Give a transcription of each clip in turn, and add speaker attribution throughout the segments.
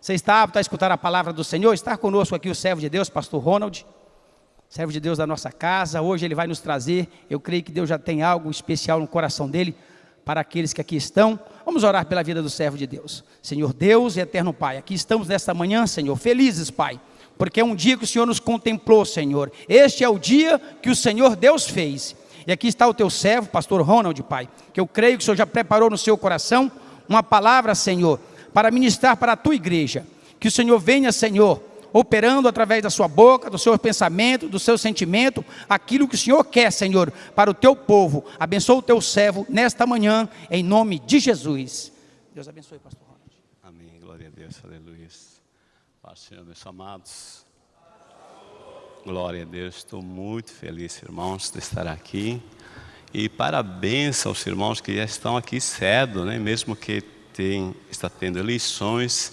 Speaker 1: Você está apto a escutar a palavra do Senhor? Está conosco aqui o servo de Deus, pastor Ronald, servo de Deus da nossa casa. Hoje ele vai nos trazer, eu creio que Deus já tem algo especial no coração dele para aqueles que aqui estão. Vamos orar pela vida do servo de Deus. Senhor Deus e eterno Pai, aqui estamos nesta manhã, Senhor, felizes, Pai, porque é um dia que o Senhor nos contemplou, Senhor. Este é o dia que o Senhor Deus fez. E aqui está o teu servo, pastor Ronald, Pai, que eu creio que o Senhor já preparou no seu coração uma palavra, Senhor, para ministrar para a tua igreja. Que o Senhor venha, Senhor, operando através da sua boca, do seu pensamento, do seu sentimento, aquilo que o Senhor quer, Senhor, para o teu povo. Abençoa o teu servo nesta manhã, em nome de Jesus. Deus abençoe, pastor Ronald.
Speaker 2: Amém. Glória a Deus. Aleluia. Paz, Senhor, meus amados. Glória a Deus. Estou muito feliz, irmãos, de estar aqui. E parabéns aos irmãos que já estão aqui cedo, né? mesmo que tem, está tendo eleições,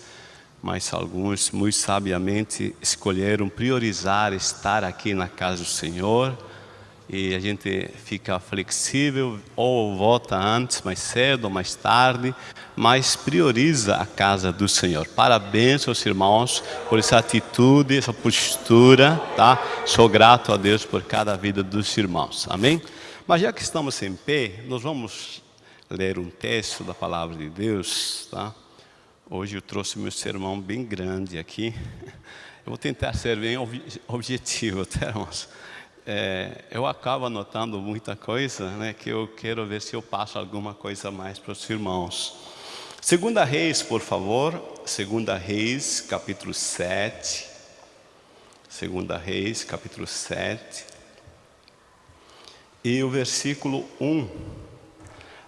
Speaker 2: mas alguns muito sabiamente escolheram priorizar estar aqui na casa do Senhor. E a gente fica flexível, ou volta antes, mais cedo, ou mais tarde, mas prioriza a casa do Senhor. Parabéns aos irmãos por essa atitude, essa postura, tá? Sou grato a Deus por cada vida dos irmãos. Amém? Mas já que estamos em pé, nós vamos ler um texto da palavra de Deus, tá? Hoje eu trouxe meu sermão bem grande aqui. Eu vou tentar ser bem objetivo, tá, irmãos? É, eu acabo anotando muita coisa, né? Que eu quero ver se eu passo alguma coisa mais para os irmãos. Segunda Reis, por favor. Segunda Reis, capítulo 7. Segunda Reis, capítulo 7 e o versículo 1.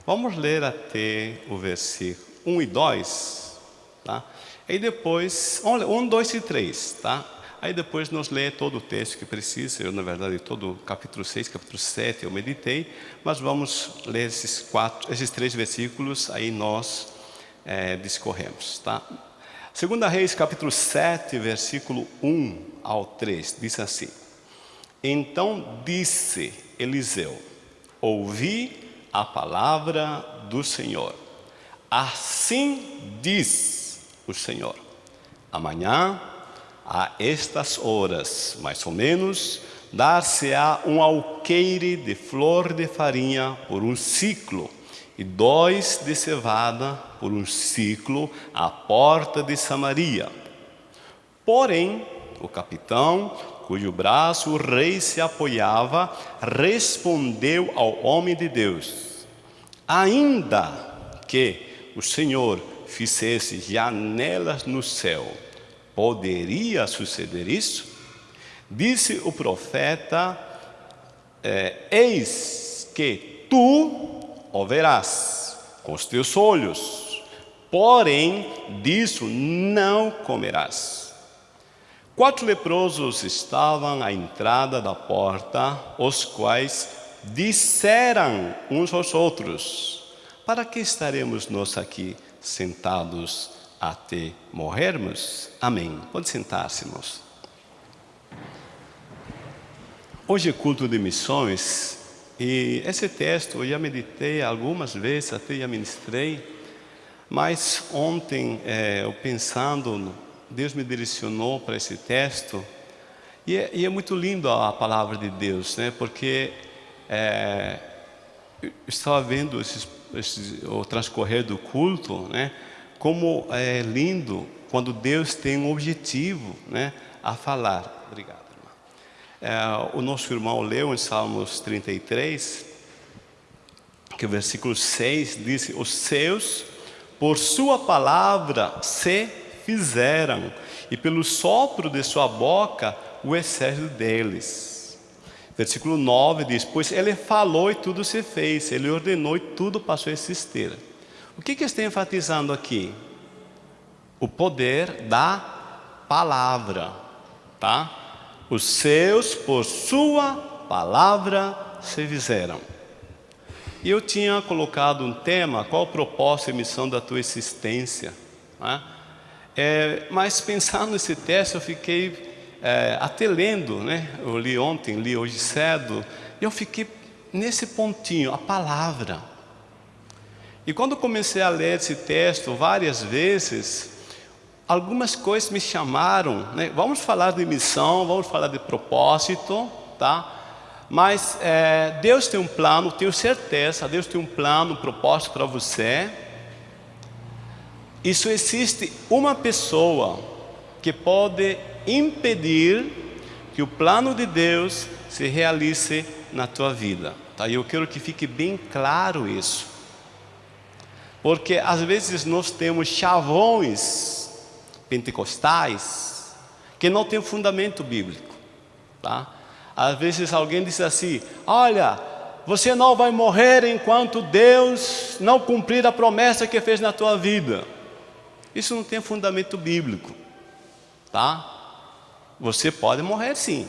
Speaker 2: Vamos ler até o versículo 1 e 2, tá? E depois, 1, 2 e 3, tá? Aí depois nós lê todo o texto que precisa, eu na verdade todo o capítulo 6, capítulo 7 eu meditei, mas vamos ler esses quatro, esses três versículos, aí nós é, discorremos, tá? Segunda Reis, capítulo 7, versículo 1 ao 3, diz assim, Então disse Eliseu: Ouvi a palavra do Senhor. Assim diz o Senhor: Amanhã, a estas horas, mais ou menos, dar-se-á um alqueire de flor de farinha por um ciclo, e dois de cevada por um ciclo à porta de Samaria. Porém, o capitão cujo braço o rei se apoiava, respondeu ao homem de Deus: Ainda que o Senhor fizesse janelas no céu, poderia suceder isso? Disse o profeta: é, Eis que tu o verás com os teus olhos, porém disso não comerás. Quatro leprosos estavam à entrada da porta, os quais disseram uns aos outros: Para que estaremos nós aqui sentados até morrermos? Amém. Pode sentar-se, irmãos. Hoje é culto de missões e esse texto eu já meditei algumas vezes, até já ministrei, mas ontem, é, eu pensando Deus me direcionou para esse texto e é, e é, muito lindo a palavra de Deus, né? Porque é, eu estava vendo esses, esses, o transcorrer do culto, né? Como é lindo quando Deus tem um objetivo, né? A falar. Obrigado, irmão. É, o nosso irmão leu em Salmos 33, que o versículo 6 diz: Os seus, por sua palavra, se fizeram, e pelo sopro de sua boca o exército deles. Versículo 9 diz: Pois ele falou e tudo se fez, ele ordenou e tudo passou a existir. O que, que está enfatizando aqui? O poder da palavra, tá? Os seus, por sua palavra, se fizeram. Eu tinha colocado um tema, qual o propósito e missão da tua existência? Né? É, mas pensando nesse texto, eu fiquei é, até lendo, né? Eu li ontem, li hoje cedo, e eu fiquei nesse pontinho, a palavra. E quando comecei a ler esse texto várias vezes, algumas coisas me chamaram, né? vamos falar de missão, vamos falar de propósito, tá? Mas é, Deus tem um plano, tenho certeza, Deus tem um plano, um propósito para você. Isso existe uma pessoa que pode impedir que o plano de Deus se realize na tua vida. Tá? E eu quero que fique bem claro isso. Porque às vezes nós temos chavões pentecostais que não tem fundamento bíblico. Tá? Às vezes alguém diz assim: Olha, você não vai morrer enquanto Deus não cumprir a promessa que fez na tua vida. Isso não tem fundamento bíblico, tá? Você pode morrer sim,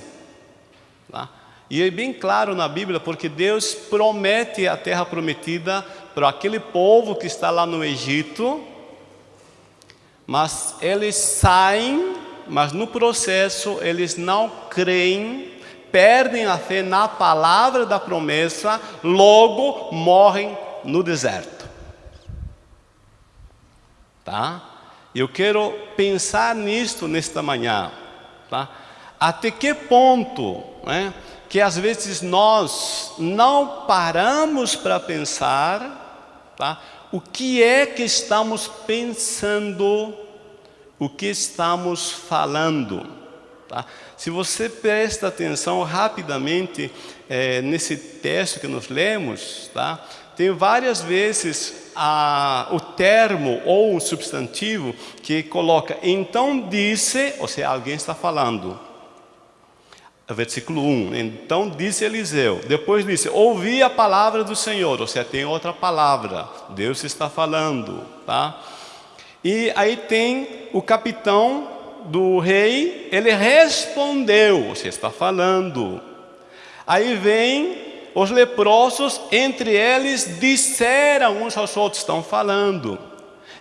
Speaker 2: tá? E é bem claro na Bíblia, porque Deus promete a terra prometida para aquele povo que está lá no Egito, mas eles saem, mas no processo eles não creem perdem a fé na palavra da promessa, logo morrem no deserto. Tá? Eu quero pensar nisto nesta manhã, tá? Até que ponto, né, que às vezes nós não paramos para pensar, tá? O que é que estamos pensando, o que estamos falando? Tá? Se você presta atenção rapidamente é, nesse texto que nós lemos, tá? tem várias vezes a, o termo ou um substantivo que coloca então disse, ou seja, alguém está falando. Versículo 1, então disse Eliseu, depois disse, ouvi a palavra do Senhor, ou seja, tem outra palavra, Deus está falando, tá? E aí tem o capitão do rei, ele respondeu, você está falando. Aí vem os leprosos, entre eles disseram uns aos outros, estão falando.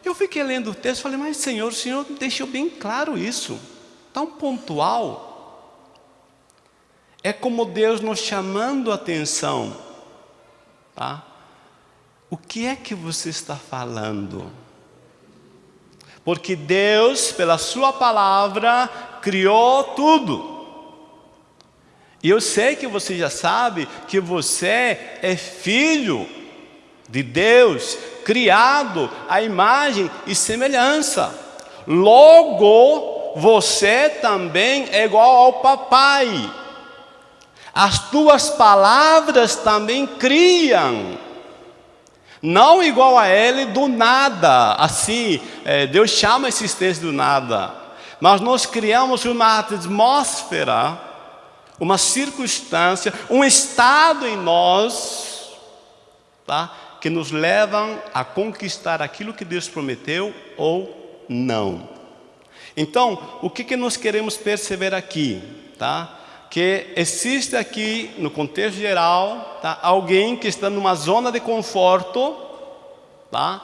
Speaker 2: Eu fiquei lendo o texto e falei, mas Senhor, o Senhor deixou bem claro isso, tão pontual. É como Deus nos chamando a atenção. Tá? O que é que você está falando? Porque Deus, pela sua palavra, criou tudo. E eu sei que você já sabe que você é filho de Deus, criado à imagem e semelhança. Logo, você também é igual ao papai. As tuas palavras também criam não igual a ele do nada, assim, é, Deus chama esses textos do nada. Mas nós criamos uma atmosfera, uma circunstância, um estado em nós, tá? que nos levam a conquistar aquilo que Deus prometeu ou não. Então, o que, que nós queremos perceber aqui? Tá? Que existe aqui, no contexto geral, tá? alguém que está numa zona de conforto, tá?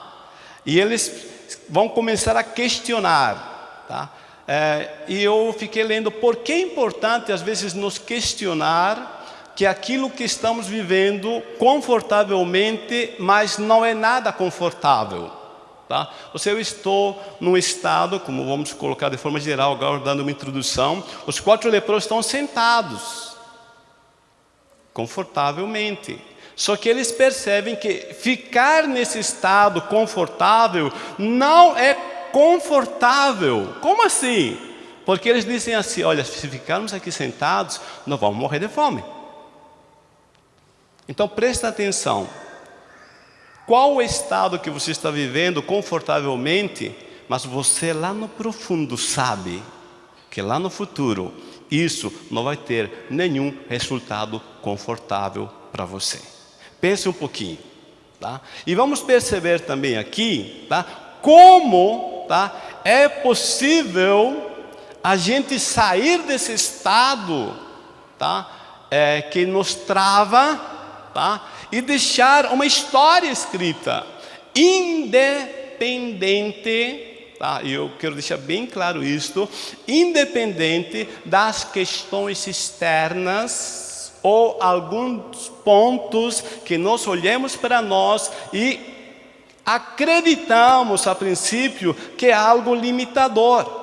Speaker 2: e eles vão começar a questionar. Tá? É, e eu fiquei lendo por que é importante às vezes nos questionar que aquilo que estamos vivendo confortavelmente, mas não é nada confortável. Tá? Ou seja, eu estou num estado, como vamos colocar de forma geral, agora dando uma introdução, os quatro leprosos estão sentados, confortavelmente. Só que eles percebem que ficar nesse estado confortável não é confortável. Como assim? Porque eles dizem assim, olha, se ficarmos aqui sentados, nós vamos morrer de fome. Então presta atenção, qual o estado que você está vivendo confortavelmente, mas você lá no profundo sabe que lá no futuro isso não vai ter nenhum resultado confortável para você. Pense um pouquinho, tá? E vamos perceber também aqui, tá? Como, tá? É possível a gente sair desse estado, tá? É, que nos trava, tá? E deixar uma história escrita, independente, tá? eu quero deixar bem claro isto, independente das questões externas ou alguns pontos que nós olhemos para nós e acreditamos a princípio que é algo limitador.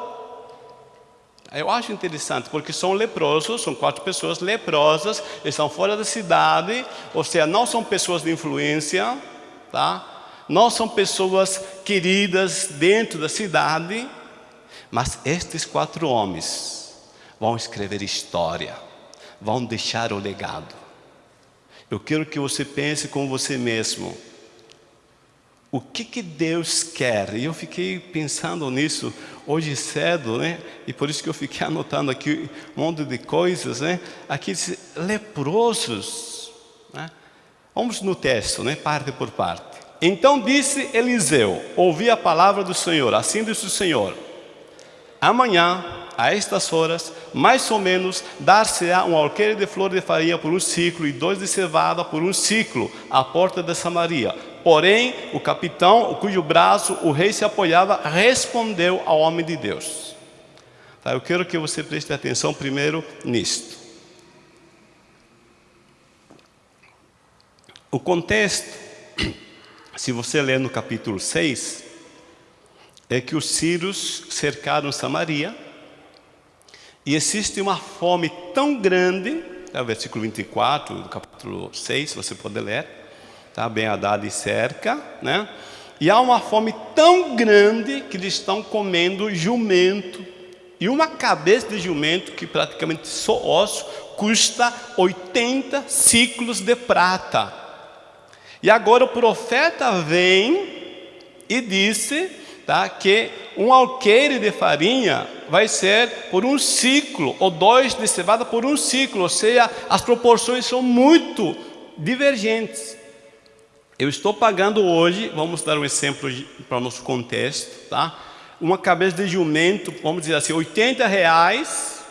Speaker 2: Eu acho interessante, porque são leprosos, são quatro pessoas leprosas, estão fora da cidade, ou seja, não são pessoas de influência, tá? não são pessoas queridas dentro da cidade, mas estes quatro homens vão escrever história, vão deixar o legado. Eu quero que você pense com você mesmo, o que, que Deus quer? E eu fiquei pensando nisso hoje cedo, né? E por isso que eu fiquei anotando aqui um monte de coisas, né? Aqueles leprosos, né? Vamos no texto, né? Parte por parte. Então disse Eliseu, ouvi a palavra do Senhor, assim disse o Senhor. Amanhã, a estas horas, mais ou menos, dar-se-á um alqueire de flor de farinha por um ciclo e dois de cevada por um ciclo, à porta de Samaria Porém, o capitão, cujo braço o rei se apoiava, respondeu ao homem de Deus. Tá, eu quero que você preste atenção primeiro nisto. O contexto, se você ler no capítulo 6, é que os sírios cercaram Samaria e existe uma fome tão grande, é o versículo 24 do capítulo 6, você pode ler, tá? bem Haddad e cerca, né? E há uma fome tão grande que eles estão comendo jumento. E uma cabeça de jumento, que praticamente só osso, custa 80 ciclos de prata. E agora o profeta vem e disse tá, que um alqueire de farinha vai ser por um ciclo, ou dois de cevada por um ciclo, ou seja, as proporções são muito divergentes. Eu estou pagando hoje, vamos dar um exemplo para o nosso contexto, tá? Uma cabeça de jumento, vamos dizer assim, 80 reais.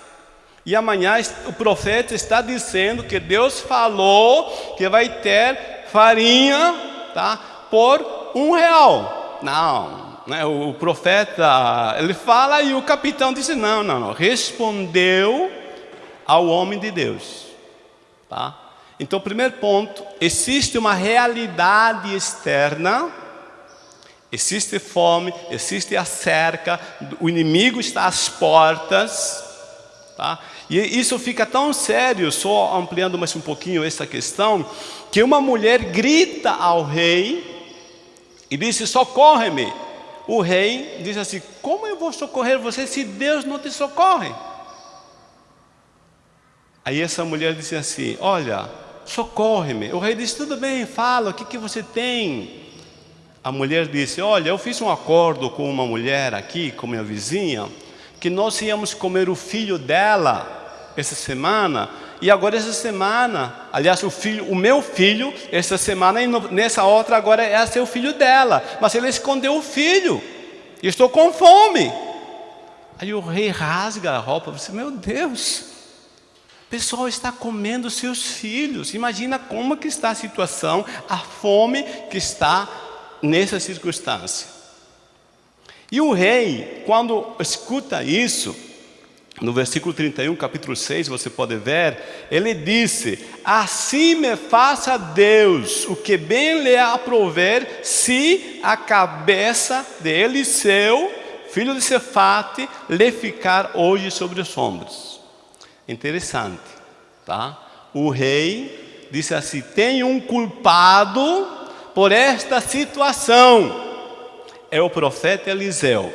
Speaker 2: E amanhã o profeta está dizendo que Deus falou que vai ter farinha, tá? Por um real. Não, né? o profeta, ele fala e o capitão disse, não, não, não. Respondeu ao homem de Deus, tá? Então, primeiro ponto, existe uma realidade externa, existe fome, existe a cerca, o inimigo está às portas, tá? E isso fica tão sério, só ampliando mais um pouquinho essa questão, que uma mulher grita ao rei e disse, socorre-me. O rei diz assim, como eu vou socorrer você se Deus não te socorre? Aí essa mulher disse assim, olha, socorre-me. O rei disse, tudo bem, fala, o que, que você tem? A mulher disse, olha, eu fiz um acordo com uma mulher aqui, com minha vizinha, que nós íamos comer o filho dela essa semana, e agora essa semana, aliás, o filho, o meu filho, essa semana e nessa outra agora é seu filho dela, mas ele escondeu o filho, e estou com fome. Aí o rei rasga a roupa, você, meu Deus, o pessoal está comendo seus filhos. Imagina como que está a situação, a fome que está nessa circunstância. E o rei, quando escuta isso, no versículo 31, capítulo 6, você pode ver, ele disse, assim me faça Deus o que bem lhe aprover, se a cabeça de Eliseu, filho de Cefate, lhe ficar hoje sobre os ombros. Interessante, tá? O rei disse assim: tem um culpado por esta situação. É o profeta Eliseu.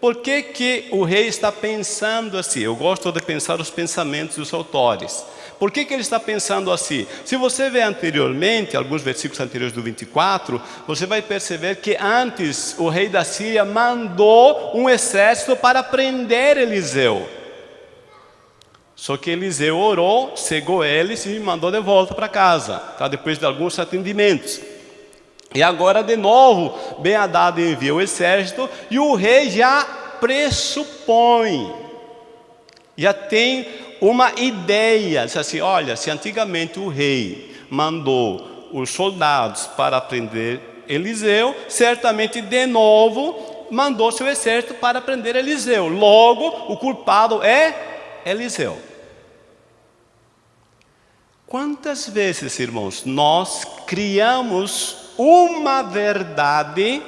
Speaker 2: Por que, que o rei está pensando assim? Eu gosto de pensar os pensamentos dos autores. Por que, que ele está pensando assim? Se você vê anteriormente, alguns versículos anteriores do 24, você vai perceber que antes o rei da Síria mandou um exército para prender Eliseu. Só que Eliseu orou, cegou eles e mandou de volta para casa, tá? depois de alguns atendimentos. E agora de novo, Ben Haddad envia o exército e o rei já pressupõe, já tem uma ideia, diz assim, olha, se antigamente o rei mandou os soldados para prender Eliseu, certamente de novo mandou seu exército para prender Eliseu. Logo, o culpado é Eliseu. Quantas vezes, irmãos, nós criamos uma verdade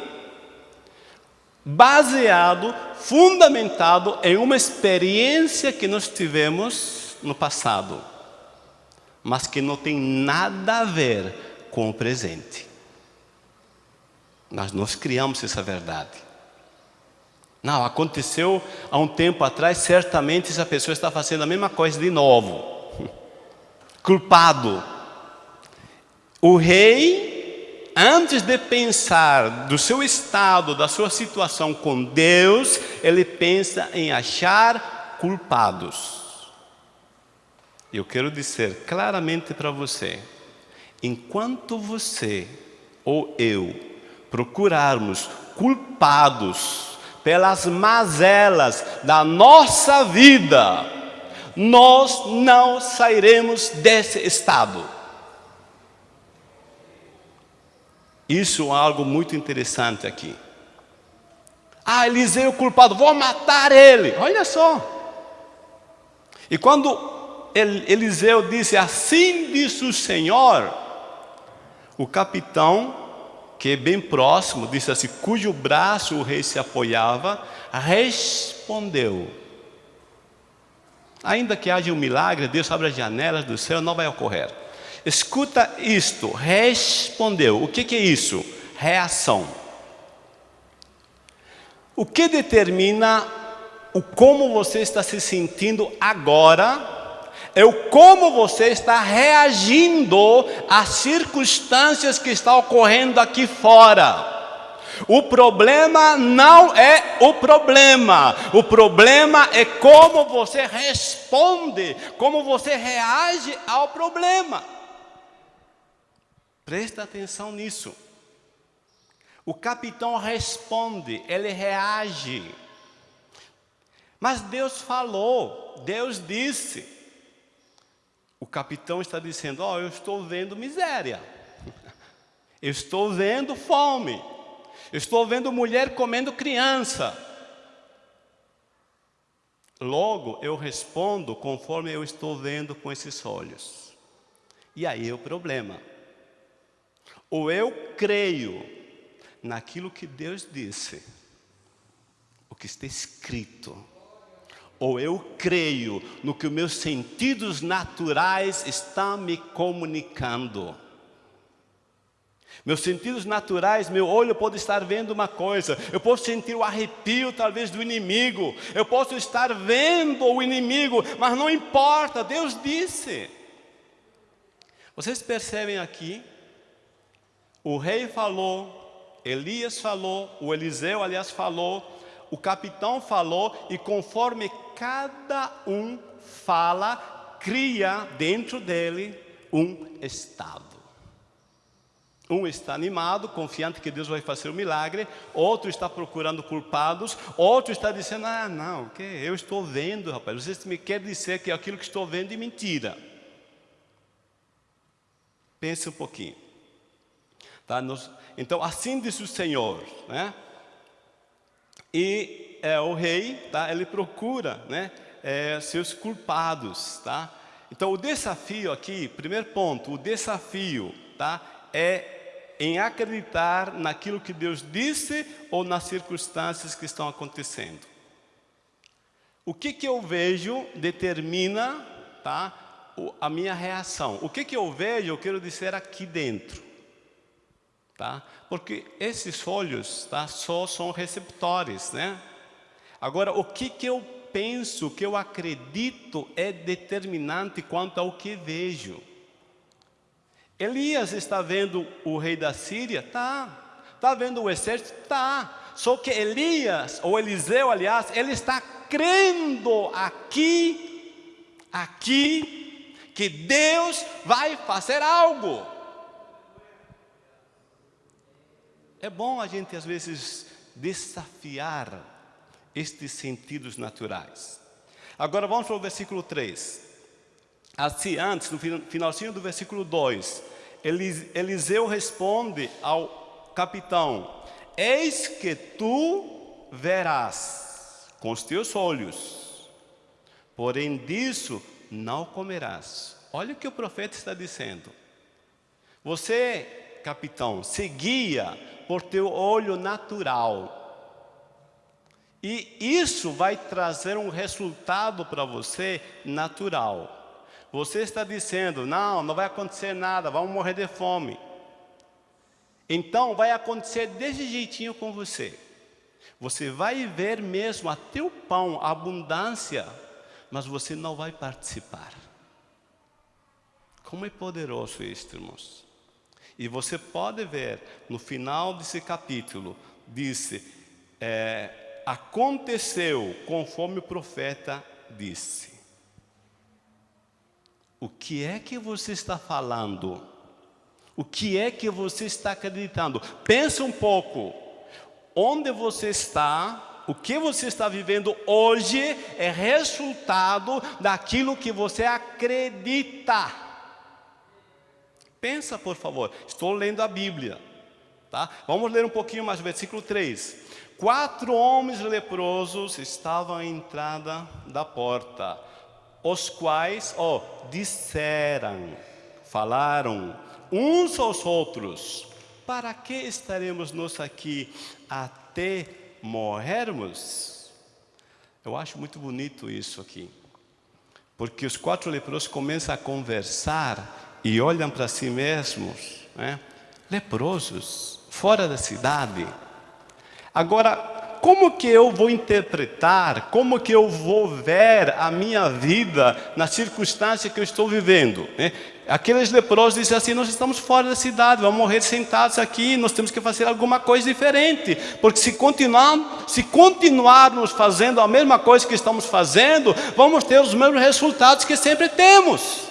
Speaker 2: baseado, fundamentado em uma experiência que nós tivemos no passado, mas que não tem nada a ver com o presente. Mas nós criamos essa verdade. Não, aconteceu há um tempo atrás, certamente essa pessoa está fazendo a mesma coisa de novo. Culpado. O rei, antes de pensar do seu estado, da sua situação com Deus, ele pensa em achar culpados. Eu quero dizer claramente para você, enquanto você ou eu procurarmos culpados pelas mazelas da nossa vida, nós não sairemos desse estado. Isso é algo muito interessante aqui. Ah, Eliseu culpado, vou matar ele. Olha só. E quando Eliseu disse, assim disse o Senhor, o capitão que é bem próximo, disse assim, cujo braço o rei se apoiava, respondeu. Ainda que haja um milagre, Deus abre as janelas do céu, não vai ocorrer. Escuta isto, respondeu. O que, que é isso? Reação. O que determina o como você está se sentindo agora é o como você está reagindo às circunstâncias que estão ocorrendo aqui fora. O problema não é o problema, o problema é como você responde, como você reage ao problema. Presta atenção nisso. O capitão responde, ele reage. Mas Deus falou, Deus disse. O capitão está dizendo: Ó, oh, eu estou vendo miséria, eu estou vendo fome, eu estou vendo mulher comendo criança. Logo eu respondo conforme eu estou vendo com esses olhos. E aí é o problema. Ou eu creio naquilo que Deus disse, o que está escrito, ou eu creio no que os meus sentidos naturais estão me comunicando. Meus sentidos naturais, meu olho pode estar vendo uma coisa, eu posso sentir o arrepio talvez do inimigo, eu posso estar vendo o inimigo, mas não importa, Deus disse. Vocês percebem aqui? O rei falou, Elias falou, o Eliseu, aliás, falou, o capitão falou, e conforme cada um fala, cria dentro dele um estado. Um está animado, confiante que Deus vai fazer o um milagre, outro está procurando culpados, outro está dizendo, ah não, que eu estou vendo rapaz, vocês me querem dizer que aquilo que estou vendo é mentira. Pense um pouquinho. Tá? Então assim diz o Senhor, né? E é, o rei, tá, ele procura né, é, seus culpados. Tá? Então, o desafio aqui, primeiro ponto, o desafio tá, é em acreditar naquilo que Deus disse ou nas circunstâncias que estão acontecendo. O que, que eu vejo determina tá, a minha reação. O que, que eu vejo, eu quero dizer aqui dentro. Tá? Porque esses olhos tá, só são receptores, né? Agora, o que, que eu penso, o que eu acredito é determinante quanto ao que vejo. Elias está vendo o rei da Síria? Tá. Está vendo o exército? Tá. Só que Elias, ou Eliseu, aliás, ele está crendo aqui, aqui, que Deus vai fazer algo. É bom a gente às vezes desafiar estes sentidos naturais. Agora vamos para o versículo 3. Assim, antes, no finalzinho do versículo 2, Eliseu responde ao capitão: Eis que tu verás com os teus olhos, porém disso não comerás. Olha o que o profeta está dizendo. Você capitão, se guia por teu olho natural. E isso vai trazer um resultado para você natural. Você está dizendo, não, não vai acontecer nada, vamos morrer de fome. Então vai acontecer desse jeitinho com você. Você vai ver mesmo até o pão, a abundância, mas você não vai participar. Como é poderoso isso, irmãos. E você pode ver no final desse capítulo, disse, é, aconteceu conforme o profeta disse. O que é que você está falando? O que é que você está acreditando? Pensa um pouco. Onde você está, o que você está vivendo hoje é resultado daquilo que você acredita. Pensa, por favor. Estou lendo a Bíblia. Tá? Vamos ler um pouquinho mais, versículo 3. Quatro homens leprosos estavam à entrada da porta, os quais, oh, disseram, falaram uns aos outros, para que estaremos nós aqui até morrermos? Eu acho muito bonito isso aqui, porque os quatro leprosos começam a conversar e olham para si mesmos, né? leprosos, fora da cidade. Agora, como que eu vou interpretar, como que eu vou ver a minha vida na circunstância que eu estou vivendo? Né? Aqueles leprosos dizem assim, nós estamos fora da cidade, vamos morrer sentados aqui, nós temos que fazer alguma coisa diferente, porque se, continuar, se continuarmos fazendo a mesma coisa que estamos fazendo, vamos ter os mesmos resultados que sempre temos.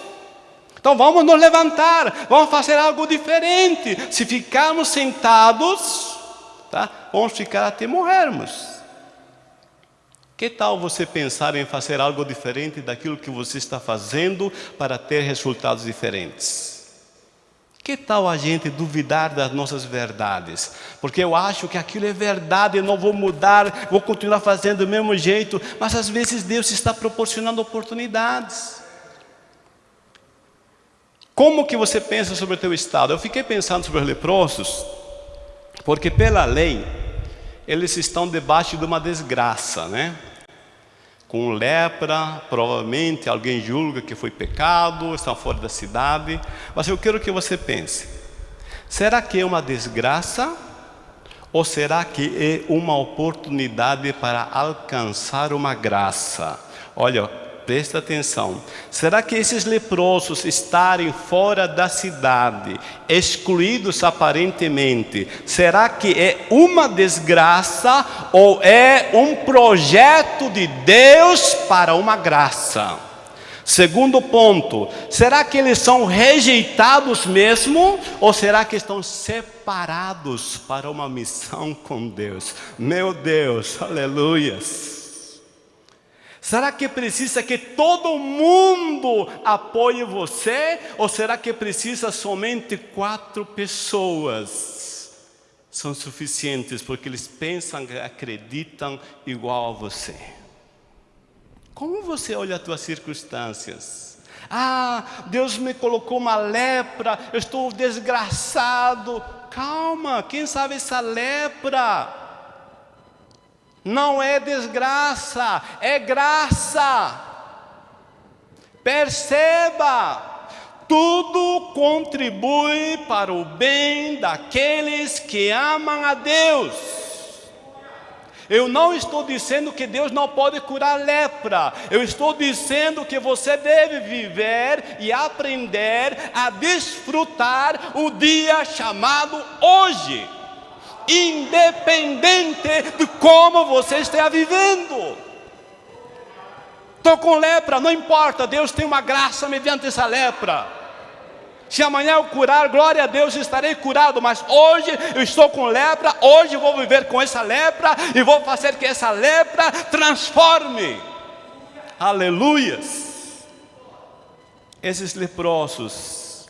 Speaker 2: Então vamos nos levantar, vamos fazer algo diferente. Se ficarmos sentados, tá? vamos ficar até morrermos. Que tal você pensar em fazer algo diferente daquilo que você está fazendo para ter resultados diferentes? Que tal a gente duvidar das nossas verdades? Porque eu acho que aquilo é verdade, eu não vou mudar, vou continuar fazendo do mesmo jeito, mas às vezes Deus está proporcionando oportunidades. Como que você pensa sobre o teu estado? Eu fiquei pensando sobre os leprosos, porque pela lei, eles estão debaixo de uma desgraça, né? Com lepra, provavelmente alguém julga que foi pecado, estão fora da cidade. Mas eu quero que você pense: será que é uma desgraça? Ou será que é uma oportunidade para alcançar uma graça? Olha, Presta atenção. Será que esses leprosos estarem fora da cidade, excluídos aparentemente, será que é uma desgraça ou é um projeto de Deus para uma graça? Segundo ponto, será que eles são rejeitados mesmo ou será que estão separados para uma missão com Deus? Meu Deus, aleluias. Será que precisa que todo mundo apoie você? Ou será que precisa somente quatro pessoas? São suficientes porque eles pensam, acreditam igual a você. Como você olha as tuas circunstâncias? Ah, Deus me colocou uma lepra, eu estou desgraçado. Calma, quem sabe essa lepra não é desgraça, é graça. Perceba, tudo contribui para o bem daqueles que amam a Deus. Eu não estou dizendo que Deus não pode curar lepra. Eu estou dizendo que você deve viver e aprender a desfrutar o dia chamado hoje independente de como você esteja vivendo. Estou com lepra, não importa, Deus tem uma graça mediante essa lepra. Se amanhã eu curar, glória a Deus, estarei curado. Mas hoje eu estou com lepra, hoje vou viver com essa lepra e vou fazer que essa lepra transforme. Aleluias. Esses leprosos,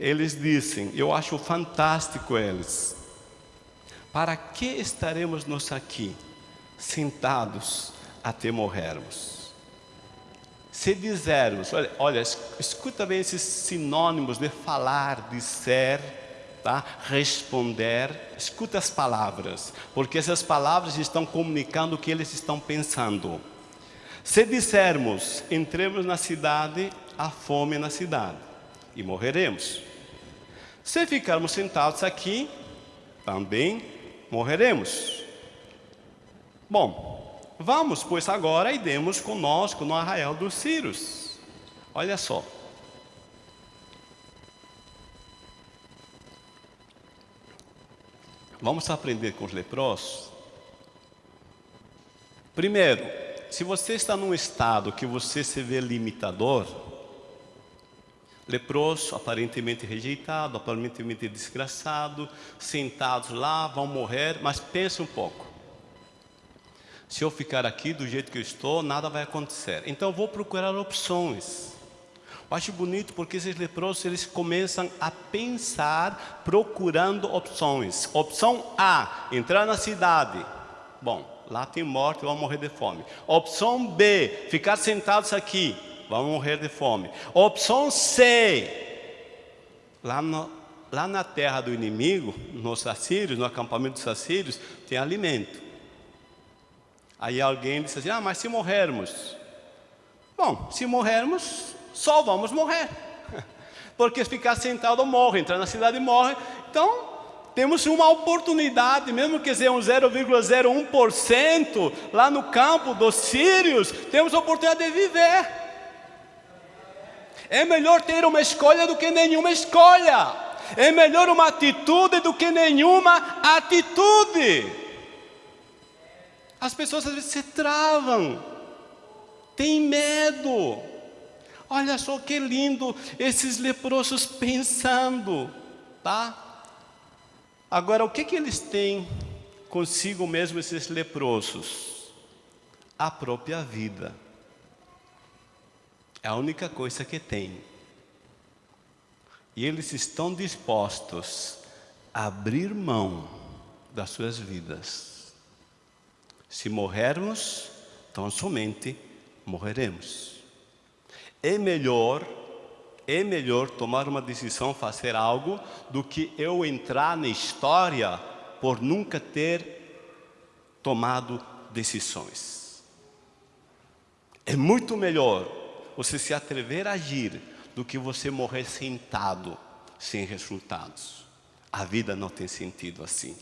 Speaker 2: eles dizem, eu acho fantástico eles. Para que estaremos nós aqui, sentados até morrermos? Se dizermos, olha, olha, escuta bem esses sinônimos de falar, de ser, tá? Responder, escuta as palavras, porque essas palavras estão comunicando o que eles estão pensando. Se dissermos, entremos na cidade, há fome na cidade e morreremos. Se ficarmos sentados aqui, também morreremos. Bom, vamos, pois agora e demos conosco no arraial dos Círios. Olha só. Vamos aprender com os leprosos? Primeiro, se você está num estado que você se vê limitador, leproso, aparentemente rejeitado, aparentemente desgraçado, sentados lá, vão morrer, mas pense um pouco. Se eu ficar aqui do jeito que eu estou, nada vai acontecer. Então eu vou procurar opções. Eu acho bonito porque esses leprosos eles começam a pensar procurando opções. Opção A, entrar na cidade. Bom, lá tem morte, vão morrer de fome. Opção B, ficar sentados aqui, vão morrer de fome. Opção C, lá, no, lá na terra do inimigo, nos assírios, no acampamento dos assírios, tem alimento. Aí alguém disse assim, ah, mas se morrermos? Bom, se morrermos, só vamos morrer. Porque ficar sentado morre, entrar na cidade morre. Então, temos uma oportunidade, mesmo que seja um 0,01% lá no campo dos sírios, temos a oportunidade de viver. É melhor ter uma escolha do que nenhuma escolha. É melhor uma atitude do que nenhuma atitude. As pessoas às vezes se travam, têm medo. Olha só que lindo esses leprosos pensando, tá? Agora, o que, que eles têm consigo mesmo, esses leprosos? A própria vida. É a única coisa que têm. E eles estão dispostos a abrir mão das suas vidas. Se morrermos, então somente morreremos. É melhor é melhor tomar uma decisão, fazer algo, do que eu entrar na história por nunca ter tomado decisões. É muito melhor você se atrever a agir do que você morrer sentado, sem resultados. A vida não tem sentido assim.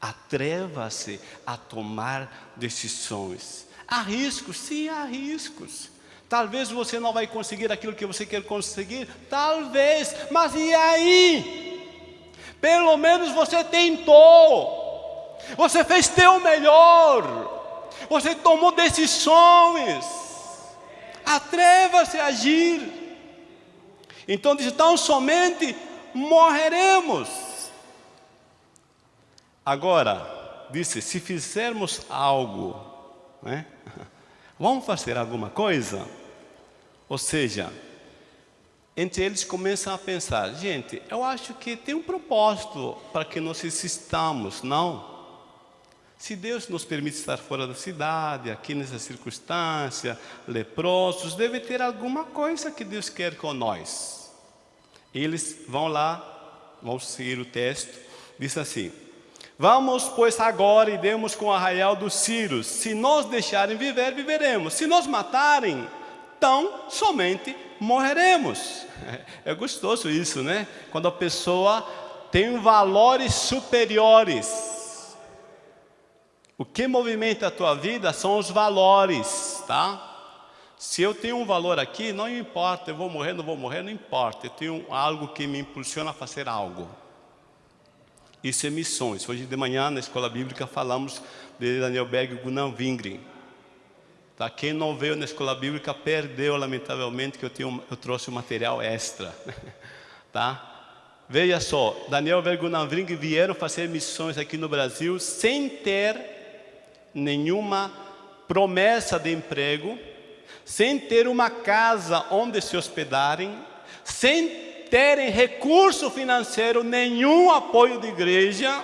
Speaker 2: Atreva-se a tomar decisões. Há riscos, sim, há riscos. Talvez você não vai conseguir aquilo que você quer conseguir, talvez, mas e aí? Pelo menos você tentou, você fez teu melhor, você tomou decisões, atreva-se a agir. Então diz, tão somente morreremos. Agora, disse, se fizermos algo, né? vamos fazer alguma coisa? Ou seja, entre eles começam a pensar, gente, eu acho que tem um propósito para que nós existamos, não? Se Deus nos permite estar fora da cidade, aqui nessa circunstância, leprosos, deve ter alguma coisa que Deus quer com nós. Eles vão lá, vão seguir o texto, diz assim, Vamos, pois, agora e demos com o arraial dos Círios. Se nos deixarem viver, viveremos. Se nos matarem, então somente morreremos. É gostoso isso, né? Quando a pessoa tem valores superiores. O que movimenta a tua vida são os valores, tá? Se eu tenho um valor aqui, não importa, eu vou morrer, não vou morrer, não importa. Eu tenho algo que me impulsiona a fazer algo. Isso é missões. Hoje de manhã, na escola bíblica, falamos de Daniel Berg e Wingren. Tá? Quem não veio na escola bíblica perdeu, lamentavelmente, que eu, tenho, eu trouxe um material extra. tá? Veja só, Daniel Vergunavring vieram fazer missões aqui no Brasil sem ter nenhuma promessa de emprego, sem ter uma casa onde se hospedarem, sem terem recurso financeiro, nenhum apoio de igreja,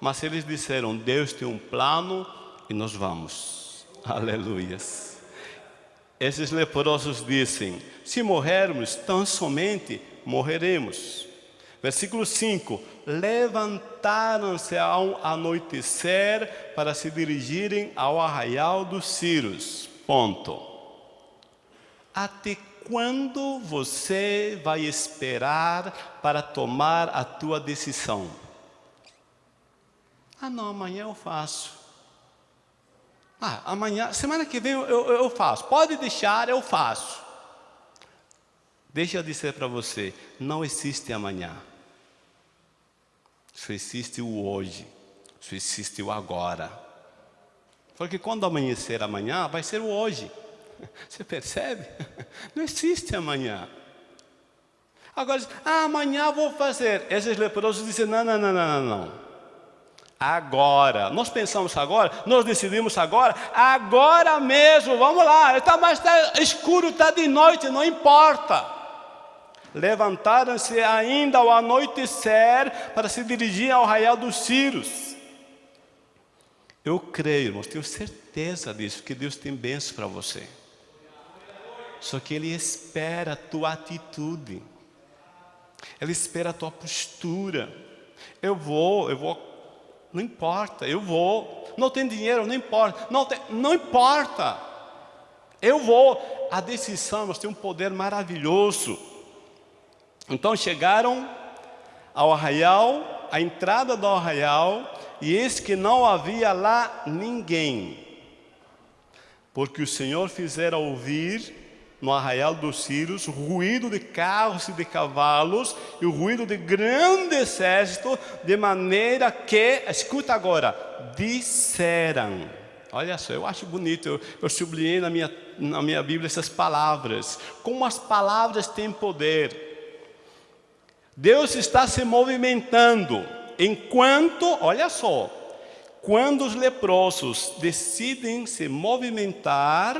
Speaker 2: mas eles disseram, Deus tem um plano e nós vamos. Aleluias. Esses leprosos dizem: se morrermos, tão somente morreremos. Versículo 5: Levantaram-se ao anoitecer para se dirigirem ao arraial dos Círios. Ponto. Até quando você vai esperar para tomar a tua decisão? Ah, não, amanhã eu faço. Ah, amanhã, semana que vem eu, eu, eu faço. Pode deixar, eu faço. Deixa eu dizer para você: não existe amanhã. Só existe o hoje, só existe o agora. Porque quando amanhecer amanhã, vai ser o hoje. Você percebe? Não existe amanhã. Agora, ah, amanhã vou fazer. Esses leprosos dizem: não, não, não, não, não. Agora, nós pensamos agora, nós decidimos agora, agora mesmo, vamos lá, está mais tá escuro, está de noite, não importa. Levantaram-se ainda ao anoitecer para se dirigir ao arraial dos Círios. Eu creio, irmãos, tenho certeza disso, que Deus tem bênção para você. Só que Ele espera a tua atitude. Ele espera a tua postura. Eu vou, eu vou, não importa, eu vou. Não tem dinheiro, não importa. Não, tem, não importa. Eu vou. A decisão, tem um poder maravilhoso. Então chegaram ao arraial, à entrada do arraial, e eis que não havia lá ninguém, porque o Senhor fizera ouvir no arraial dos Círios ruído de carros e de cavalos e o ruído de grande exército, de maneira que, escuta agora, disseram. Olha só, eu acho bonito, eu, eu sublinhei na minha, na minha Bíblia essas palavras. Como as palavras têm poder. Deus está se movimentando, enquanto, olha só, quando os leprosos decidem se movimentar,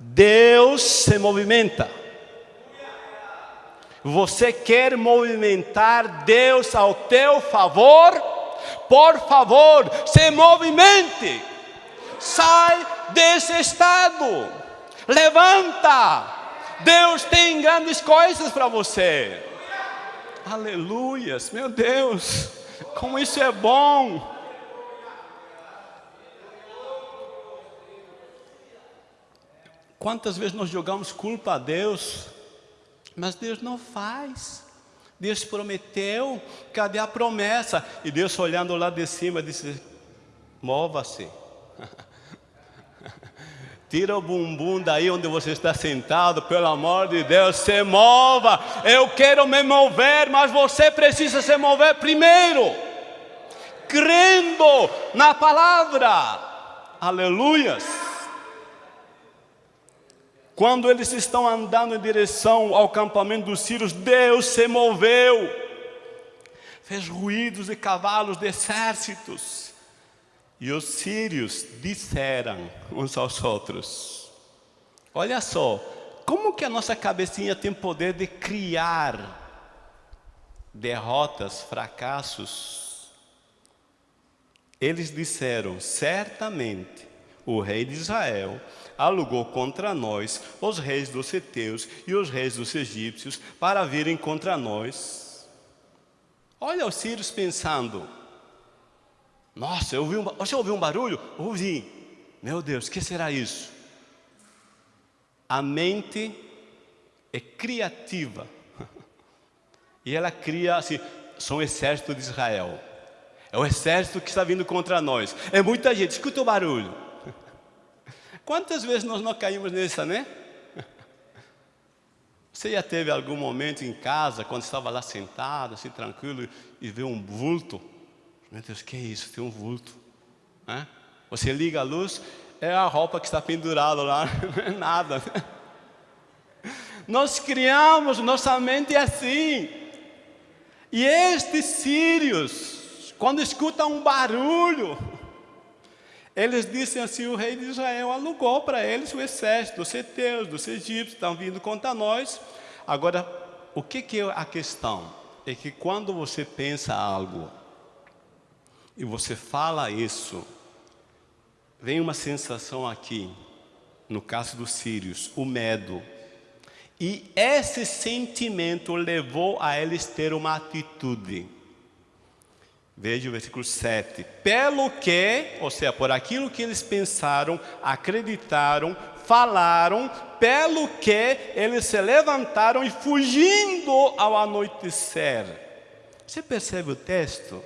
Speaker 2: Deus se movimenta. Você quer movimentar Deus ao teu favor? Por favor, se movimente. Sai desse estado. Levanta. Deus tem grandes coisas para você. Aleluias, meu Deus, como isso é bom. Quantas vezes nós jogamos culpa a Deus, mas Deus não faz. Deus prometeu, cadê a promessa? E Deus olhando lá de cima disse: mova-se. Tira o bumbum daí onde você está sentado, pelo amor de Deus, se mova. Eu quero me mover, mas você precisa se mover primeiro, crendo na palavra. Aleluias. Quando eles estão andando em direção ao acampamento dos sírios, Deus se moveu, fez ruídos de cavalos de exércitos e os sírios disseram uns aos outros: Olha só, como que a nossa cabecinha tem poder de criar derrotas, fracassos? Eles disseram: Certamente o rei de Israel alugou contra nós os reis dos Eteus e os reis dos egípcios para virem contra nós. Olha os sírios pensando: nossa, eu ouvi um, você ouviu um barulho? Ouvi. Meu Deus, o que será isso? A mente é criativa. E ela cria assim, são o exército de Israel. É o exército que está vindo contra nós. É muita gente, escuta o barulho. Quantas vezes nós não caímos nessa, né? Você já teve algum momento em casa, quando estava lá sentado, assim, tranquilo, e vê um vulto? Meu Deus, que é isso? Tem um vulto. Né? Você liga a luz, é a roupa que está pendurada lá, não é nada. Nós criamos, nossa mente é assim. E estes sírios, quando escutam um barulho, eles dizem assim: o rei de Israel alugou para eles o exército dos seteus, dos egípcios, estão vindo contra nós. Agora, o que, que é a questão? É que quando você pensa algo e você fala isso, vem uma sensação aqui, no caso dos sírios, o medo. E esse sentimento levou a eles ter uma atitude. Veja o versículo 7. Pelo que, ou seja, por aquilo que eles pensaram, acreditaram, falaram, pelo que eles se levantaram e fugindo ao anoitecer. Você percebe o texto?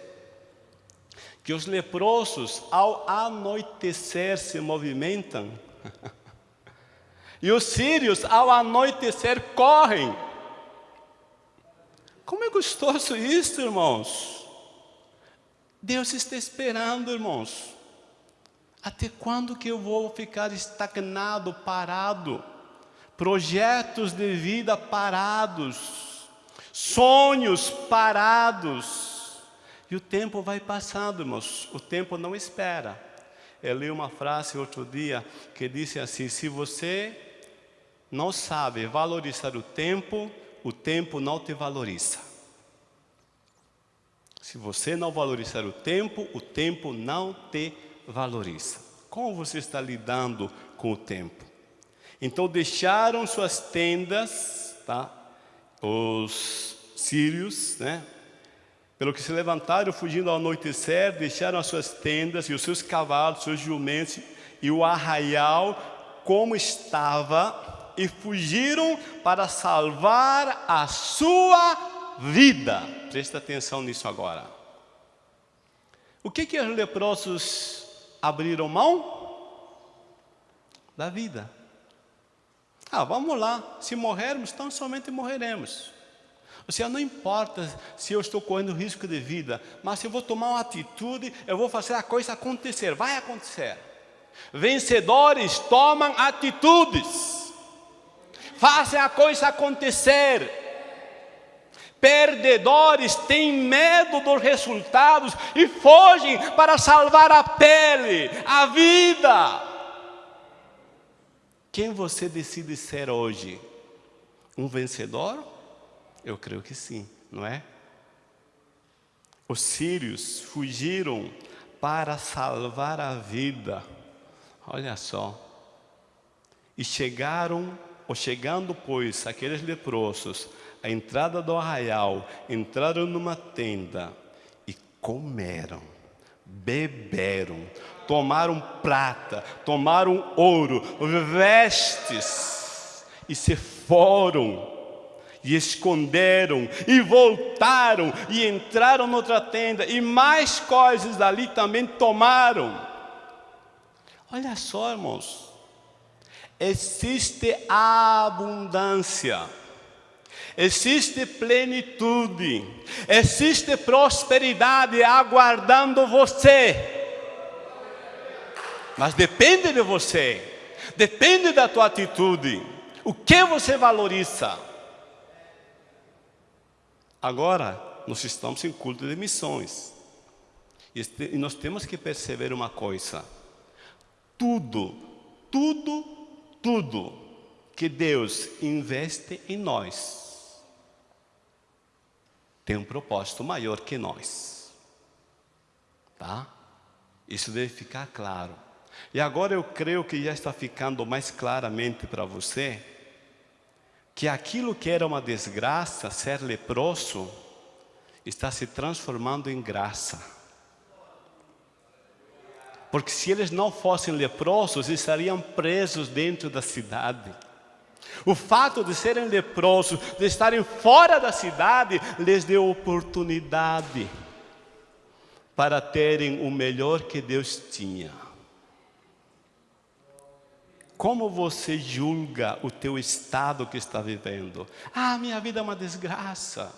Speaker 2: Que os leprosos, ao anoitecer, se movimentam. e os sírios, ao anoitecer, correm. Como é gostoso isso, irmãos. Deus está esperando, irmãos. Até quando que eu vou ficar estagnado, parado? Projetos de vida parados, sonhos parados. E o tempo vai passando, irmãos. O tempo não espera. Eu li uma frase outro dia que disse assim: se você não sabe valorizar o tempo, o tempo não te valoriza. Se você não valorizar o tempo, o tempo não te valoriza. Como você está lidando com o tempo? Então deixaram suas tendas, tá? Os sírios, né? Pelo que se levantaram, fugindo ao anoitecer, deixaram as suas tendas e os seus cavalos, seus jumentos e o arraial como estava e fugiram para salvar a sua vida. Presta atenção nisso agora. O que que os leprosos abriram mão? Da vida. Ah, vamos lá, se morrermos, então somente morreremos. Ou seja, não importa se eu estou correndo risco de vida, mas se eu vou tomar uma atitude, eu vou fazer a coisa acontecer, vai acontecer. Vencedores tomam atitudes, fazem a coisa acontecer. Perdedores têm medo dos resultados e fogem para salvar a pele, a vida. Quem você decide ser hoje? Um vencedor? Eu creio que sim, não é? Os sírios fugiram para salvar a vida. Olha só. E chegaram, ou chegando, pois, aqueles leprosos a entrada do arraial, entraram numa tenda e comeram, beberam, tomaram prata, tomaram ouro, vestes e se foram e esconderam e voltaram e entraram noutra tenda e mais coisas dali também tomaram. Olha só, irmãos, existe abundância existe plenitude, existe prosperidade aguardando você. Mas depende de você, depende da tua atitude, o que você valoriza. Agora, nós estamos em culto de missões, e nós temos que perceber uma coisa: tudo, tudo, tudo que Deus investe em nós, tem um propósito maior que nós. Tá? Isso deve ficar claro. E agora eu creio que já está ficando mais claramente para você que aquilo que era uma desgraça, ser leproso, está se transformando em graça. Porque se eles não fossem leprosos, estariam presos dentro da cidade. O fato de serem leprosos, de estarem fora da cidade, lhes deu oportunidade para terem o melhor que Deus tinha. Como você julga o teu estado que está vivendo? Ah, minha vida é uma desgraça.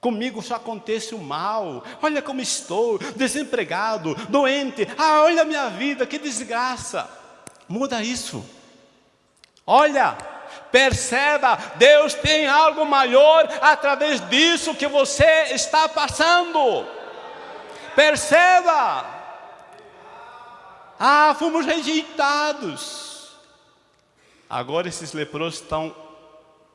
Speaker 2: Comigo só acontece o mal. Olha como estou, desempregado, doente. Ah, olha a minha vida, que desgraça. Muda isso. Olha, Perceba, Deus tem algo maior através disso que você está passando. Perceba. Ah, fomos rejeitados. Agora esses leprosos estão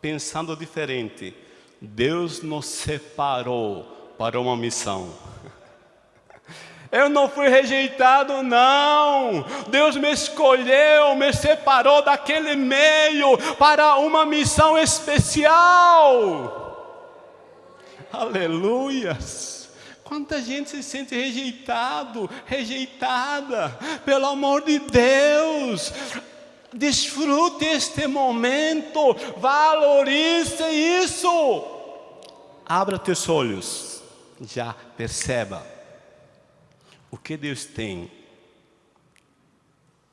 Speaker 2: pensando diferente. Deus nos separou para uma missão. Eu não fui rejeitado, não. Deus me escolheu, me separou daquele meio para uma missão especial. Aleluias. Quanta gente se sente rejeitado, rejeitada, pelo amor de Deus. Desfrute este momento, valorize isso. Abra teus olhos, já perceba o que Deus tem.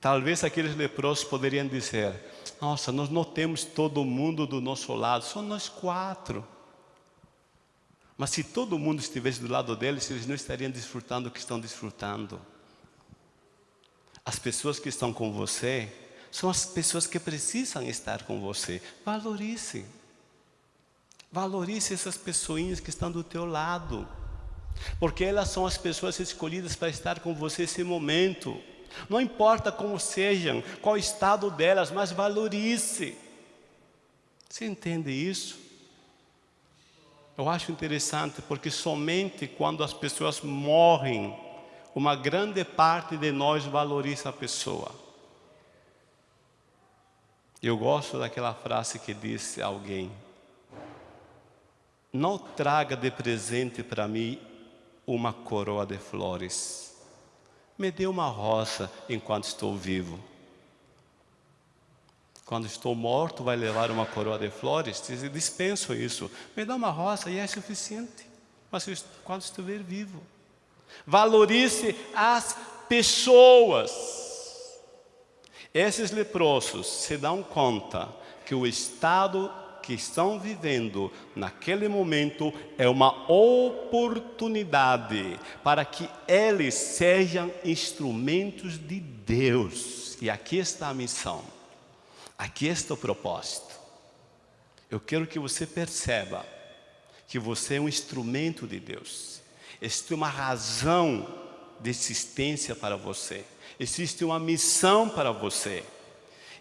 Speaker 2: Talvez aqueles leprosos poderiam dizer: Nossa, nós não temos todo mundo do nosso lado, só nós quatro. Mas se todo mundo estivesse do lado deles, eles não estariam desfrutando o que estão desfrutando. As pessoas que estão com você são as pessoas que precisam estar com você. Valorize. Valorize essas pessoinhas que estão do teu lado. Porque elas são as pessoas escolhidas para estar com você nesse momento. Não importa como sejam, qual o estado delas, mas valorize. Você entende isso? Eu acho interessante porque somente quando as pessoas morrem, uma grande parte de nós valoriza a pessoa. Eu gosto daquela frase que disse alguém: Não traga de presente para mim uma coroa de flores. Me dê uma rosa enquanto estou vivo. Quando estou morto, vai levar uma coroa de flores? Dispenso isso. Me dá uma rosa e é suficiente. Mas quando estiver vivo. Valorize as pessoas. Esses leprosos se dão conta que o estado que estão vivendo naquele momento é uma oportunidade para que eles sejam instrumentos de Deus. E aqui está a missão, aqui está o propósito. Eu quero que você perceba que você é um instrumento de Deus. Existe uma razão de existência para você. Existe uma missão para você.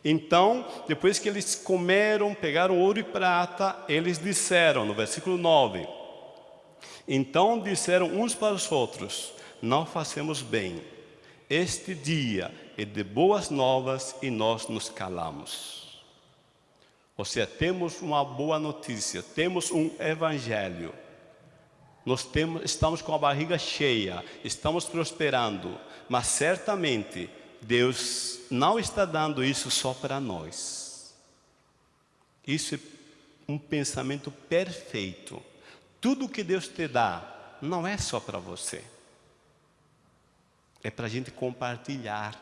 Speaker 2: Então, depois que eles comeram, pegaram ouro e prata, eles disseram, no versículo 9: Então disseram uns para os outros: Não fazemos bem. Este dia é de boas novas e nós nos calamos. Ou seja, temos uma boa notícia, temos um evangelho. Nós temos, estamos com a barriga cheia, estamos prosperando, mas certamente Deus não está dando isso só para nós. Isso é um pensamento perfeito. Tudo que Deus te dá não é só para você. É para a gente compartilhar.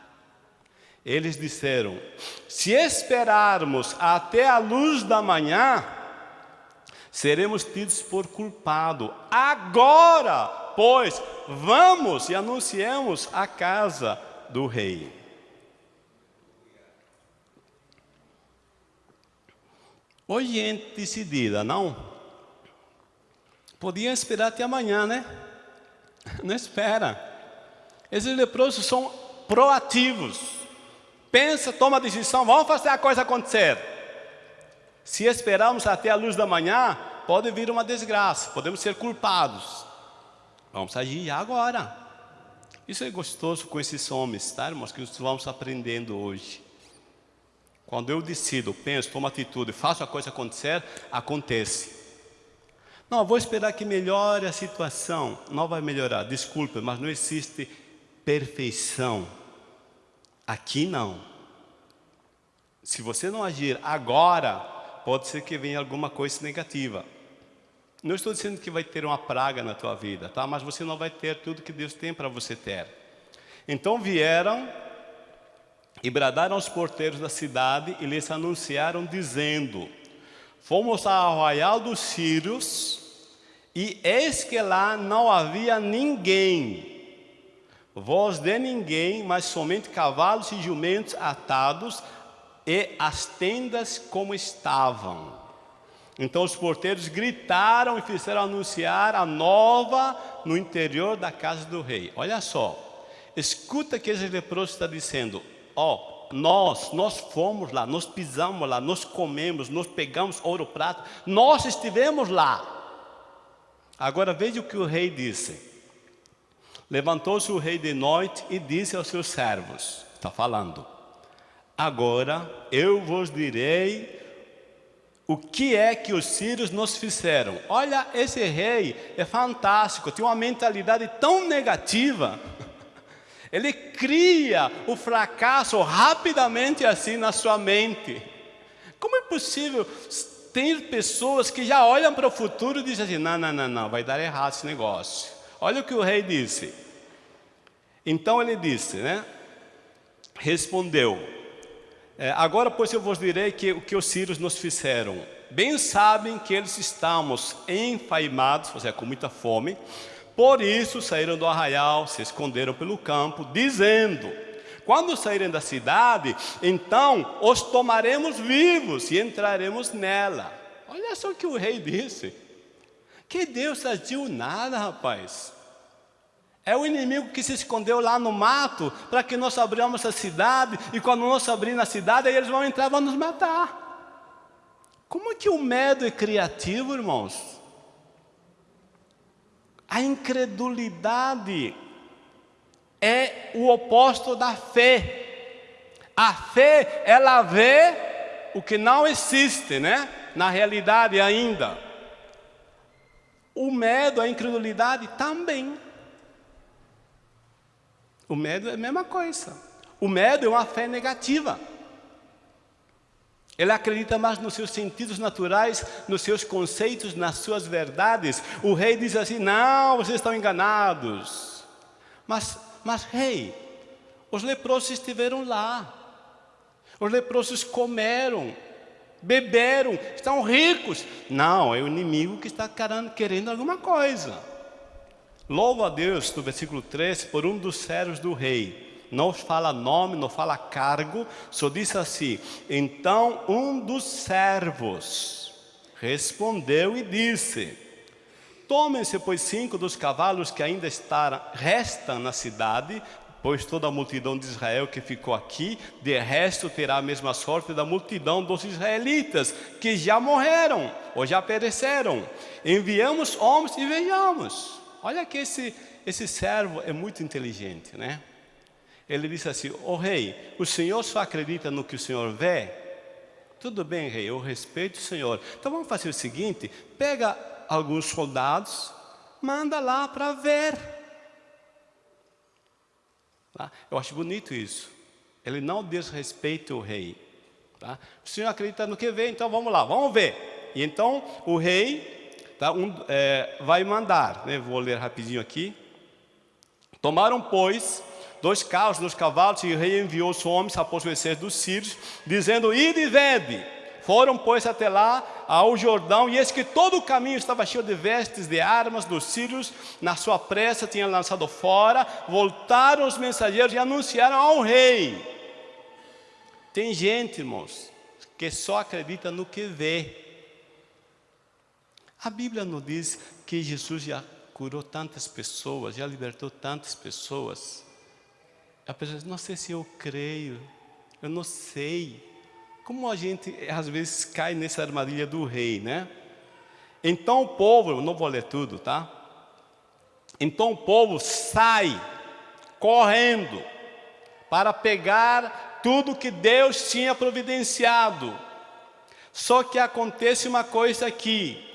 Speaker 2: Eles disseram: se esperarmos até a luz da manhã, seremos tidos por culpado. Agora, pois, vamos e anunciemos a casa do rei. Hoje gente decidida, não? Podiam esperar até amanhã, né? Não espera. Esses leprosos são proativos. Pensa, toma decisão, vamos fazer a coisa acontecer. Se esperarmos até a luz da manhã, pode vir uma desgraça, podemos ser culpados. Vamos agir agora. Isso é gostoso com esses homens, tá, irmãos, que vamos aprendendo hoje. Quando eu decido, penso, tomo atitude, faço a coisa acontecer, acontece. Não, vou esperar que melhore a situação. Não vai melhorar, desculpe, mas não existe perfeição. Aqui não. Se você não agir agora, pode ser que venha alguma coisa negativa. Não estou dizendo que vai ter uma praga na tua vida, tá? Mas você não vai ter tudo que Deus tem para você ter. Então vieram e bradaram aos porteiros da cidade e lhes anunciaram dizendo: Fomos ao arraial dos sírios e eis que lá não havia ninguém, voz de ninguém, mas somente cavalos e jumentos atados e as tendas como estavam. Então os porteiros gritaram e fizeram anunciar a nova no interior da casa do rei. Olha só, escuta que esse leproso está dizendo: Ó, oh, nós, nós fomos lá, nós pisamos lá, nós comemos, nós pegamos ouro prato, nós estivemos lá. Agora veja o que o rei disse: Levantou-se o rei de noite e disse aos seus servos: Está falando, agora eu vos direi o que é que os sírios nos fizeram. Olha, esse rei é fantástico, tem uma mentalidade tão negativa. Ele cria o fracasso rapidamente assim na sua mente. Como é possível ter pessoas que já olham para o futuro e dizem assim: não, não, não, não, vai dar errado esse negócio. Olha o que o rei disse. Então ele disse, né? Respondeu: é, Agora, pois, eu vos direi que o que os sírios nos fizeram. Bem sabem que eles estamos enfaimados, ou seja, com muita fome. Por isso saíram do arraial, se esconderam pelo campo, dizendo: Quando saírem da cidade, então os tomaremos vivos e entraremos nela. Olha só o que o rei disse. Que Deus agiu nada, rapaz. É o inimigo que se escondeu lá no mato para que nós abramos a cidade e quando nós abrimos a cidade, aí eles vão entrar e vão nos matar. Como é que o medo é criativo, irmãos? A incredulidade é o oposto da fé. A fé, ela vê o que não existe, né? Na realidade ainda. O medo, a incredulidade também. O medo é a mesma coisa. O medo é uma fé negativa. Ele acredita mais nos seus sentidos naturais, nos seus conceitos, nas suas verdades. O rei diz assim: Não, vocês estão enganados. Mas, mas rei, os leprosos estiveram lá. Os leprosos comeram, beberam, estão ricos. Não, é o inimigo que está querendo alguma coisa. Louva a Deus, no versículo 13, por um dos servos do rei. Não fala nome, não fala cargo, só diz assim: Então um dos servos respondeu e disse: Tomem-se, pois, cinco dos cavalos que ainda restam na cidade, pois toda a multidão de Israel que ficou aqui, de resto terá a mesma sorte da multidão dos israelitas, que já morreram ou já pereceram. Enviamos homens e vejamos. Olha que esse, esse servo é muito inteligente, né? Ele disse assim: Ô oh, rei, o senhor só acredita no que o senhor vê? Tudo bem, rei, eu respeito o senhor. Então vamos fazer o seguinte: pega alguns soldados, manda lá para ver. Tá? Eu acho bonito isso. Ele não desrespeita o rei. Tá? O senhor acredita no que vê, então vamos lá, vamos ver. E então o rei tá, um, é, vai mandar, né? vou ler rapidinho aqui. Tomaram, pois, dois carros, dois cavalos, e o rei enviou os homens após o exército dos sírios, dizendo, ide e vede. Foram, pois, até lá, ao Jordão, e eis que todo o caminho estava cheio de vestes, de armas dos sírios, na sua pressa tinham lançado fora, voltaram os mensageiros e anunciaram ao rei. Tem gente, irmãos, que só acredita no que vê. A Bíblia nos diz que Jesus já curou tantas pessoas, já libertou tantas pessoas. A pessoa diz, não sei se eu creio, eu não sei. Como a gente às vezes cai nessa armadilha do rei, né? Então o povo, não vou ler tudo, tá? Então o povo sai correndo para pegar tudo que Deus tinha providenciado. Só que acontece uma coisa aqui.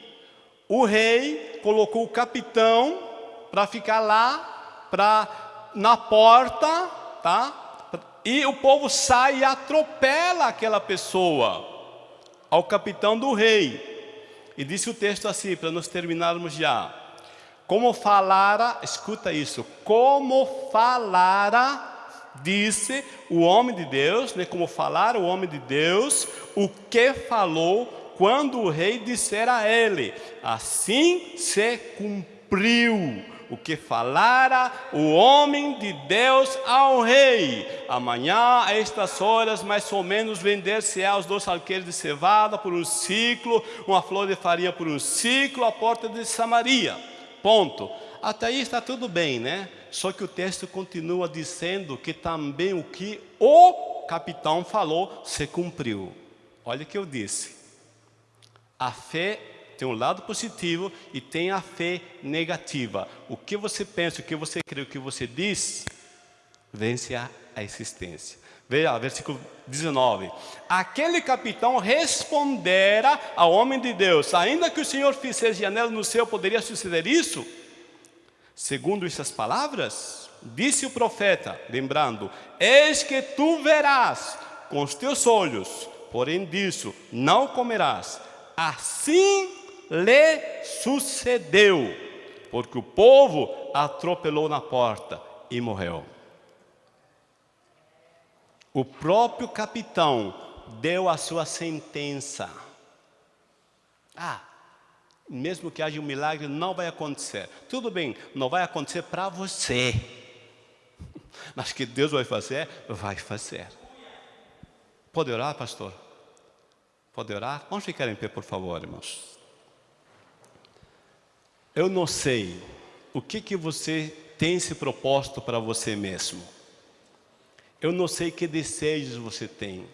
Speaker 2: O rei colocou o capitão para ficar lá, para na porta, tá? E o povo sai e atropela aquela pessoa ao capitão do rei. E disse o texto assim, para nós terminarmos já. Como falara, escuta isso, como falara, disse o homem de Deus, né, como falara o homem de Deus, o que falou quando o rei dissera a ele, assim se cumpriu o que falara o homem de Deus ao rei. Amanhã, a estas horas, mais ou menos, vender-se-á os dois alqueires de cevada por um ciclo, uma flor de farinha por um ciclo, à porta de Samaria. Ponto. Até aí está tudo bem, né? Só que o texto continua dizendo que também o que o capitão falou se cumpriu. Olha o que eu disse. A fé tem um lado positivo e tem a fé negativa. O que você pensa, o que você crê, o que você diz, vence a, existência. Veja, versículo 19. Aquele capitão respondera ao homem de Deus: Ainda que o Senhor fizesse janela no céu, poderia suceder isso? Segundo essas palavras, disse o profeta, lembrando: Eis que tu verás com os teus olhos, porém disso não comerás. Assim lhe sucedeu, porque o povo atropelou na porta e morreu. O próprio capitão deu a sua sentença. Ah, mesmo que haja um milagre, não vai acontecer. Tudo bem, não vai acontecer para você. Mas que Deus vai fazer, vai fazer. Pode orar, pastor? Pode orar? Vamos ficar em pé, por favor, irmãos. Eu não sei o que, que você tem se proposto para você mesmo. Eu não sei que desejos você tem,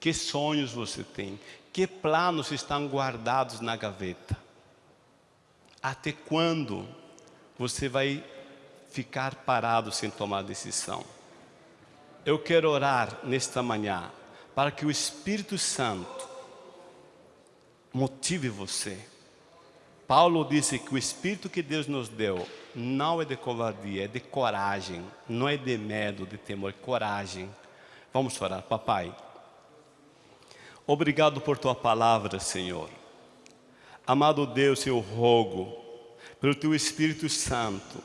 Speaker 2: que sonhos você tem, que planos estão guardados na gaveta. Até quando você vai ficar parado sem tomar decisão? Eu quero orar nesta manhã para que o Espírito Santo motive você. Paulo disse que o Espírito que Deus nos deu não é de covardia, é de coragem, não é de medo, de temor, é coragem. Vamos orar, papai. Obrigado por tua palavra, Senhor. Amado Deus, eu rogo pelo teu Espírito Santo,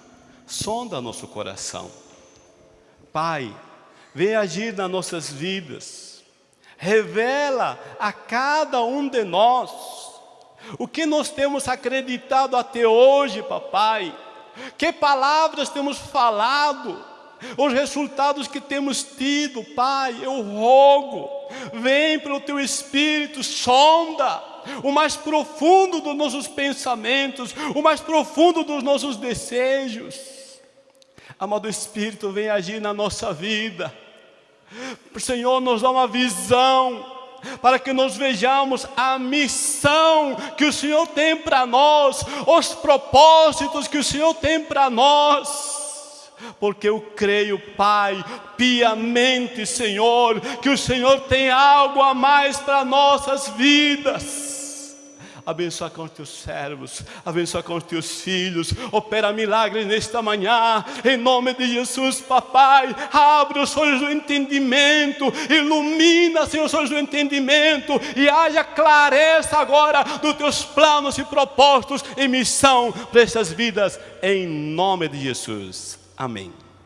Speaker 2: sonda nosso coração. Pai, vem agir nas nossas vidas, revela a cada um de nós o que nós temos acreditado até hoje, papai que palavras temos falado, os resultados que temos tido, Pai, eu rogo, vem pelo Teu Espírito, sonda o mais profundo dos nossos pensamentos, o mais profundo dos nossos desejos. Amado Espírito, vem agir na nossa vida. Senhor nos dá uma visão, para que nós vejamos a missão que o Senhor tem para nós, os propósitos que o Senhor tem para nós. Porque eu creio, Pai, piamente, Senhor, que o Senhor tem algo a mais para nossas vidas abençoa com os teus servos, abençoa com os teus filhos, opera milagres nesta manhã, em nome de Jesus, papai, abre os olhos do entendimento, ilumina, Senhor, os olhos do entendimento, e haja clareza agora dos teus planos e propósitos e missão para essas vidas, em nome de Jesus, amém.